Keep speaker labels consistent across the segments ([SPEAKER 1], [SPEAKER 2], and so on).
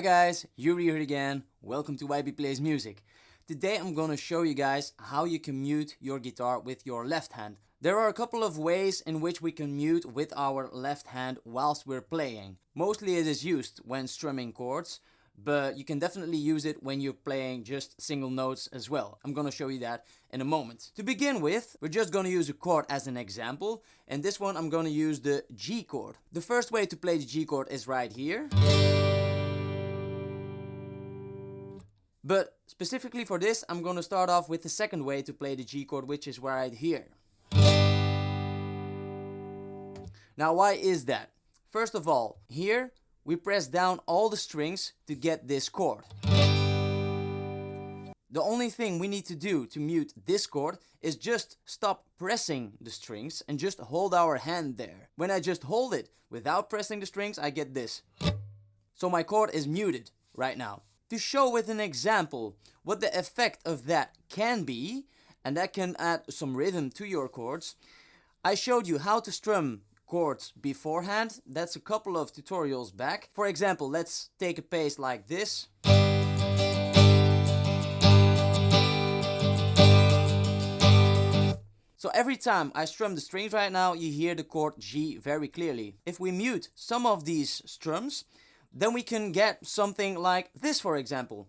[SPEAKER 1] Hi guys, Yuri here again. Welcome to YB Plays Music. Today I'm gonna show you guys how you can mute your guitar with your left hand. There are a couple of ways in which we can mute with our left hand whilst we're playing. Mostly it is used when strumming chords, but you can definitely use it when you're playing just single notes as well. I'm gonna show you that in a moment. To begin with, we're just gonna use a chord as an example, and this one I'm gonna use the G chord. The first way to play the G chord is right here. But specifically for this, I'm gonna start off with the second way to play the G chord, which is right here. Now why is that? First of all, here we press down all the strings to get this chord. The only thing we need to do to mute this chord is just stop pressing the strings and just hold our hand there. When I just hold it without pressing the strings, I get this. So my chord is muted right now. To show with an example what the effect of that can be, and that can add some rhythm to your chords, I showed you how to strum chords beforehand. That's a couple of tutorials back. For example, let's take a pace like this. So every time I strum the strings right now, you hear the chord G very clearly. If we mute some of these strums, then we can get something like this for example.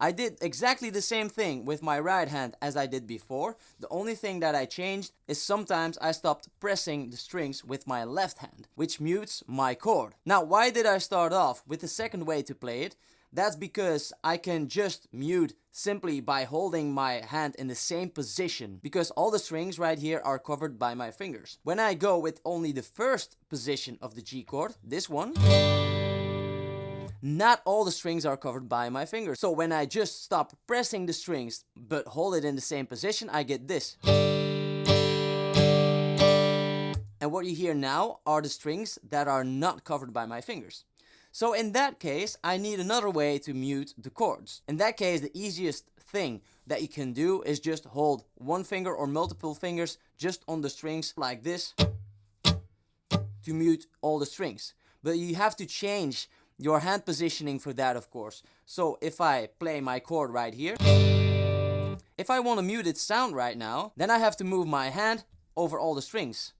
[SPEAKER 1] I did exactly the same thing with my right hand as I did before. The only thing that I changed is sometimes I stopped pressing the strings with my left hand, which mutes my chord. Now why did I start off with the second way to play it? That's because I can just mute simply by holding my hand in the same position because all the strings right here are covered by my fingers. When I go with only the first position of the G chord, this one, not all the strings are covered by my fingers. So when I just stop pressing the strings but hold it in the same position, I get this. And what you hear now are the strings that are not covered by my fingers. So in that case, I need another way to mute the chords. In that case, the easiest thing that you can do is just hold one finger or multiple fingers just on the strings like this to mute all the strings. But you have to change your hand positioning for that of course. So if I play my chord right here, if I want a muted sound right now, then I have to move my hand over all the strings.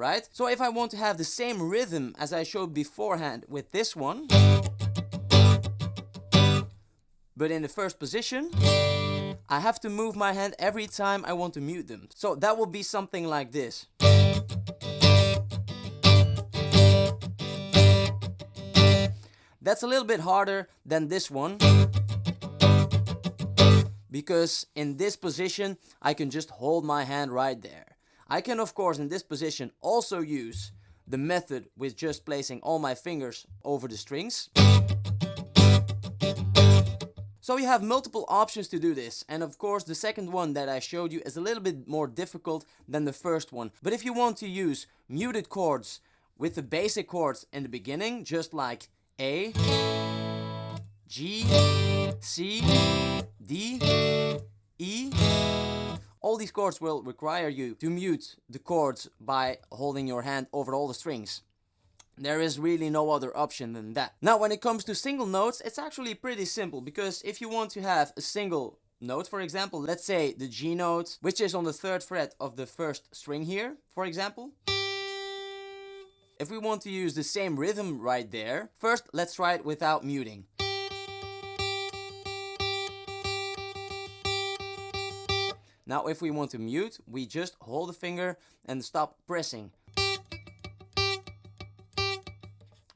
[SPEAKER 1] Right? So if I want to have the same rhythm as I showed beforehand with this one, but in the first position, I have to move my hand every time I want to mute them. So that will be something like this. That's a little bit harder than this one. Because in this position, I can just hold my hand right there. I can of course in this position also use the method with just placing all my fingers over the strings. So you have multiple options to do this and of course the second one that I showed you is a little bit more difficult than the first one. But if you want to use muted chords with the basic chords in the beginning, just like a, G, C, D, these chords will require you to mute the chords by holding your hand over all the strings. There is really no other option than that. Now when it comes to single notes, it's actually pretty simple because if you want to have a single note, for example, let's say the G note, which is on the third fret of the first string here, for example. If we want to use the same rhythm right there, first let's try it without muting. Now if we want to mute, we just hold the finger and stop pressing.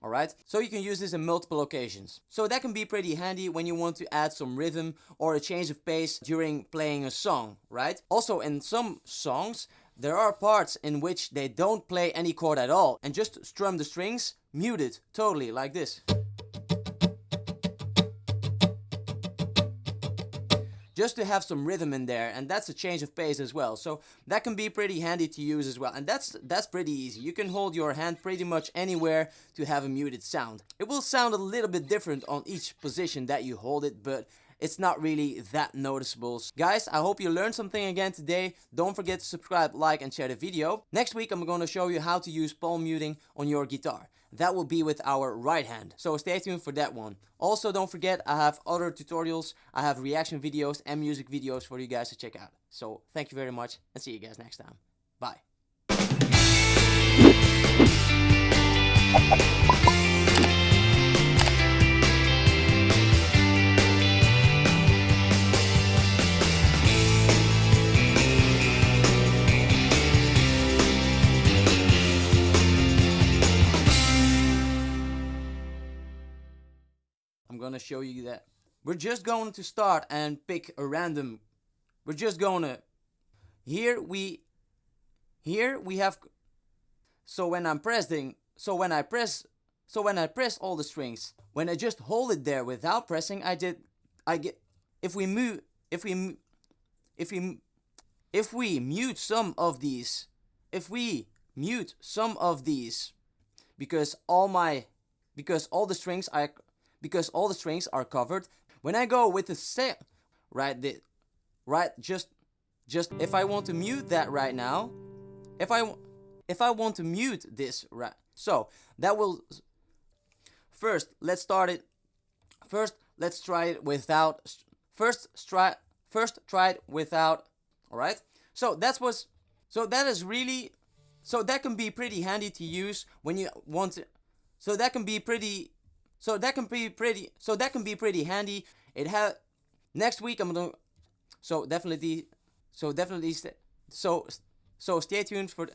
[SPEAKER 1] Alright, so you can use this in multiple occasions. So that can be pretty handy when you want to add some rhythm or a change of pace during playing a song, right? Also in some songs, there are parts in which they don't play any chord at all and just strum the strings muted totally like this. Just to have some rhythm in there and that's a change of pace as well. So that can be pretty handy to use as well and that's that's pretty easy. You can hold your hand pretty much anywhere to have a muted sound. It will sound a little bit different on each position that you hold it but it's not really that noticeable. Guys, I hope you learned something again today. Don't forget to subscribe, like and share the video. Next week I'm going to show you how to use palm muting on your guitar. That will be with our right hand. So stay tuned for that one. Also don't forget I have other tutorials, I have reaction videos and music videos for you guys to check out. So thank you very much and see you guys next time. Bye. Gonna show you that. We're just going to start and pick a random. We're just gonna. Here we. Here we have. So when I'm pressing. So when I press. So when I press all the strings. When I just hold it there without pressing, I did. I get. If we move. If we. If we. If we mute some of these. If we mute some of these. Because all my. Because all the strings I because all the strings are covered. When I go with the set, right, the, right, just, just if I want to mute that right now, if I, if I want to mute this, right, so that will, first, let's start it, first, let's try it without, first, try, first try it without, alright, so that's what's, so that is really, so that can be pretty handy to use when you want to, so that can be pretty so that can be pretty. So that can be pretty handy. It have next week I'm gonna. So definitely. So definitely. So so stay tuned for.